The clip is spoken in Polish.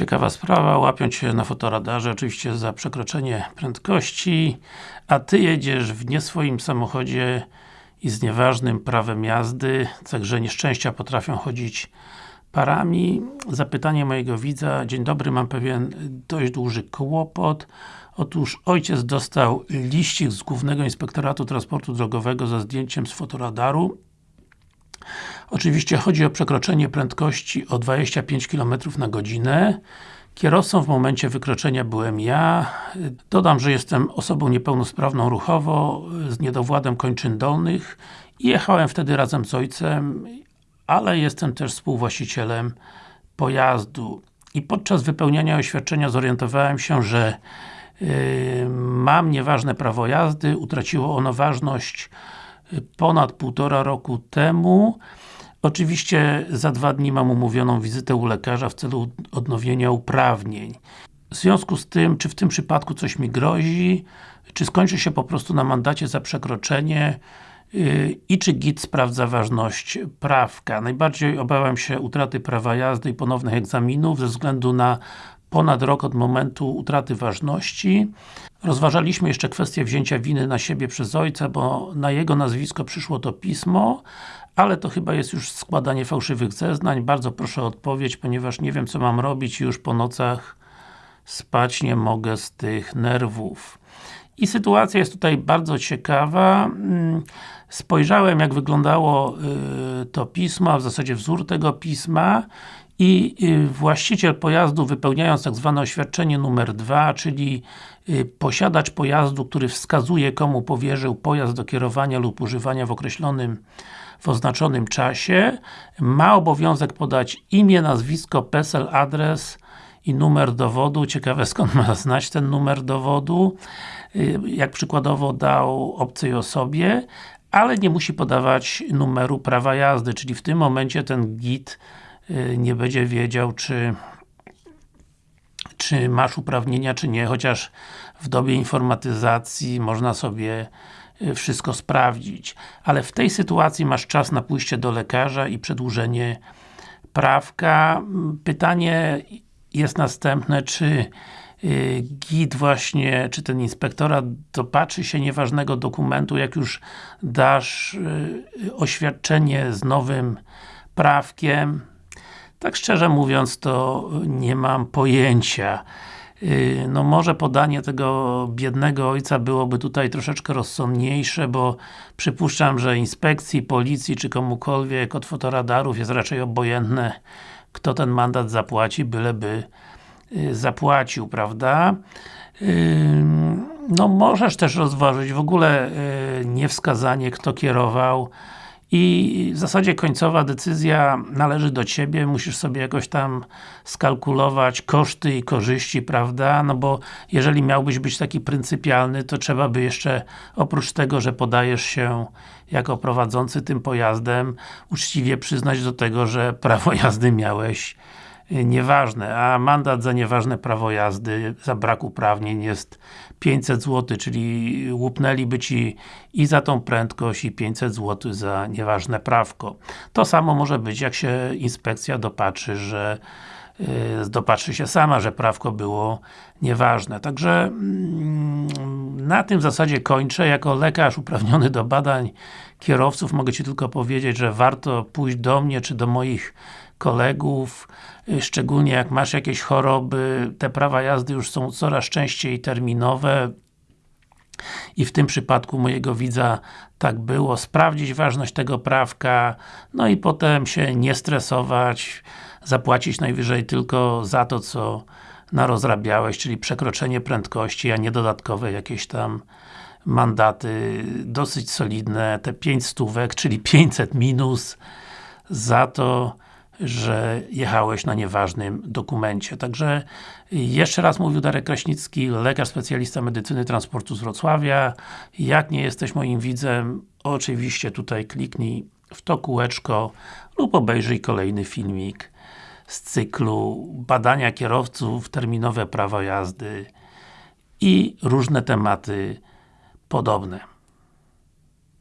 Ciekawa sprawa, łapią Cię na fotoradarze, oczywiście za przekroczenie prędkości, a Ty jedziesz w nie swoim samochodzie i z nieważnym prawem jazdy, także nieszczęścia potrafią chodzić parami. Zapytanie mojego widza, dzień dobry, mam pewien dość duży kłopot. Otóż ojciec dostał liścik z Głównego Inspektoratu Transportu Drogowego ze zdjęciem z fotoradaru Oczywiście chodzi o przekroczenie prędkości o 25 km na godzinę. Kierowcą w momencie wykroczenia byłem ja. Dodam, że jestem osobą niepełnosprawną ruchowo, z niedowładem kończyn dolnych i jechałem wtedy razem z ojcem, ale jestem też współwłaścicielem pojazdu. I podczas wypełniania oświadczenia zorientowałem się, że yy, mam nieważne prawo jazdy, utraciło ono ważność ponad półtora roku temu. Oczywiście za dwa dni mam umówioną wizytę u lekarza w celu odnowienia uprawnień. W związku z tym, czy w tym przypadku coś mi grozi, czy skończy się po prostu na mandacie za przekroczenie yy, i czy GIT sprawdza ważność prawka. Najbardziej obawiam się utraty prawa jazdy i ponownych egzaminów ze względu na ponad rok od momentu utraty ważności. Rozważaliśmy jeszcze kwestię wzięcia winy na siebie przez ojca, bo na jego nazwisko przyszło to pismo, ale to chyba jest już składanie fałszywych zeznań. Bardzo proszę o odpowiedź, ponieważ nie wiem co mam robić i już po nocach spać nie mogę z tych nerwów. I sytuacja jest tutaj bardzo ciekawa. Mm, spojrzałem jak wyglądało y, to pismo, a w zasadzie wzór tego pisma i y, właściciel pojazdu wypełniając tak zwane oświadczenie numer 2, czyli y, posiadacz pojazdu, który wskazuje komu powierzył pojazd do kierowania lub używania w określonym w oznaczonym czasie, ma obowiązek podać imię, nazwisko, PESEL, adres i numer dowodu. Ciekawe skąd ma znać ten numer dowodu, y, jak przykładowo dał obcej osobie, ale nie musi podawać numeru prawa jazdy, czyli w tym momencie ten GIT Y, nie będzie wiedział, czy czy masz uprawnienia, czy nie, chociaż w dobie informatyzacji można sobie y, wszystko sprawdzić. Ale w tej sytuacji masz czas na pójście do lekarza i przedłużenie prawka. Pytanie jest następne, czy y, GIT właśnie, czy ten inspektorat dopatrzy się nieważnego dokumentu, jak już dasz oświadczenie z nowym prawkiem, tak szczerze mówiąc, to nie mam pojęcia. Y, no może podanie tego biednego ojca byłoby tutaj troszeczkę rozsądniejsze, bo przypuszczam, że inspekcji, policji czy komukolwiek od fotoradarów jest raczej obojętne kto ten mandat zapłaci, byleby y, zapłacił, prawda? Y, no możesz też rozważyć w ogóle niewskazanie kto kierował i w zasadzie końcowa decyzja należy do Ciebie, musisz sobie jakoś tam skalkulować koszty i korzyści, prawda? No bo jeżeli miałbyś być taki pryncypialny, to trzeba by jeszcze oprócz tego, że podajesz się jako prowadzący tym pojazdem, uczciwie przyznać do tego, że prawo jazdy miałeś nieważne, a mandat za nieważne prawo jazdy, za brak uprawnień jest 500 zł, czyli łupnęliby Ci i za tą prędkość i 500 zł za nieważne prawko. To samo może być, jak się inspekcja dopatrzy, że yy, dopatrzy się sama, że prawko było nieważne. Także yy, na tym zasadzie kończę. Jako lekarz uprawniony do badań kierowców mogę Ci tylko powiedzieć, że warto pójść do mnie, czy do moich kolegów, y, szczególnie jak masz jakieś choroby, te prawa jazdy już są coraz częściej terminowe. I w tym przypadku mojego widza tak było, sprawdzić ważność tego prawka, no i potem się nie stresować, zapłacić najwyżej tylko za to, co narozrabiałeś, czyli przekroczenie prędkości, a nie dodatkowe jakieś tam mandaty, dosyć solidne, te 5 stówek, czyli 500 minus za to, że jechałeś na nieważnym dokumencie. Także jeszcze raz mówił Darek Kraśnicki, lekarz specjalista medycyny transportu z Wrocławia. Jak nie jesteś moim widzem, oczywiście tutaj kliknij w to kółeczko lub obejrzyj kolejny filmik z cyklu badania kierowców, terminowe prawo jazdy i różne tematy podobne.